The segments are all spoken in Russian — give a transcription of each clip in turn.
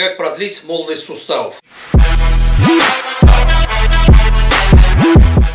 Как продлить молодость суставов?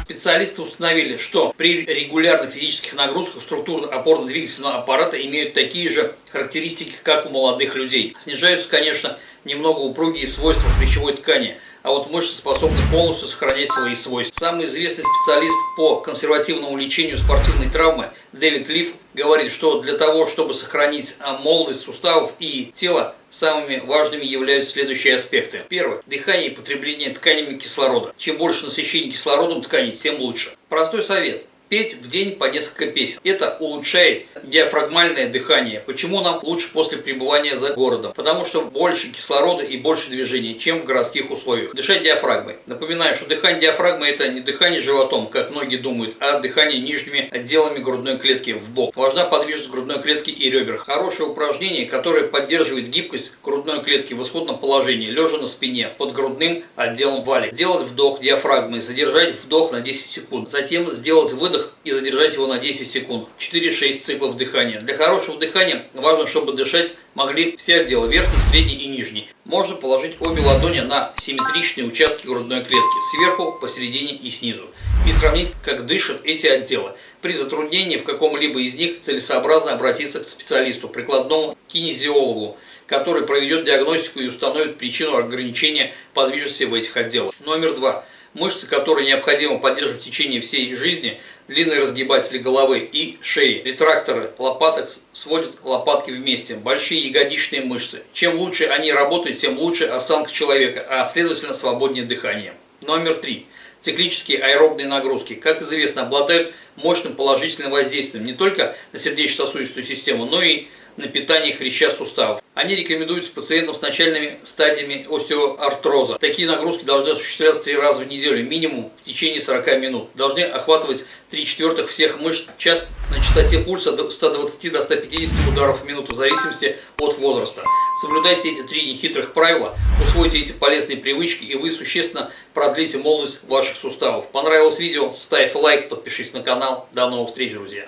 Специалисты установили, что при регулярных физических нагрузках структуры опорно-двигательного аппарата имеют такие же характеристики, как у молодых людей. Снижаются, конечно, немного упругие свойства хрящевой ткани, а вот мышцы способны полностью сохранять свои свойства. Самый известный специалист по консервативному лечению спортивной травмы Дэвид Лив говорит, что для того, чтобы сохранить молодость суставов и тела, самыми важными являются следующие аспекты. Первое. Дыхание и потребление тканями кислорода. Чем больше насыщения кислородом тканей, тем лучше. Простой совет петь в день по несколько песен. Это улучшает диафрагмальное дыхание. Почему нам лучше после пребывания за городом? Потому что больше кислорода и больше движения, чем в городских условиях. Дышать диафрагмой. Напоминаю, что дыхание диафрагмы это не дыхание животом, как многие думают, а дыхание нижними отделами грудной клетки в бок. Важна подвижность грудной клетки и ребер. Хорошее упражнение, которое поддерживает гибкость грудной клетки в исходном положении, лежа на спине, под грудным отделом валик. Делать вдох диафрагмой, задержать вдох на 10 секунд. Затем сделать выдох выдох и задержать его на 10 секунд. 4-6 циклов дыхания. Для хорошего дыхания важно, чтобы дышать могли все отделы, верхний, средний и нижний. Можно положить обе ладони на симметричные участки грудной клетки, сверху, посередине и снизу, и сравнить, как дышат эти отделы. При затруднении в каком-либо из них целесообразно обратиться к специалисту, прикладному кинезиологу, который проведет диагностику и установит причину ограничения подвижности в этих отделах. Номер два. Мышцы, которые необходимо поддерживать в течение всей жизни, длинные разгибатели головы и шеи, ретракторы лопаток сводят лопатки вместе, большие ягодичные мышцы. Чем лучше они работают, тем лучше осанка человека, а следовательно свободнее дыхание. Номер три. Циклические аэробные нагрузки, как известно, обладают мощным положительным воздействием не только на сердечно-сосудистую систему, но и на питание хряща суставов. Они рекомендуются пациентам с начальными стадиями остеоартроза. Такие нагрузки должны осуществляться три раза в неделю, минимум в течение 40 минут. Должны охватывать 3 четвертых всех мышц, час на частоте пульса до 120 до 150 ударов в минуту, в зависимости от возраста. Соблюдайте эти три нехитрых правила, усвойте эти полезные привычки, и вы существенно продлите молодость ваших суставов. Понравилось видео? Ставь лайк, подпишись на канал. До новых встреч, друзья!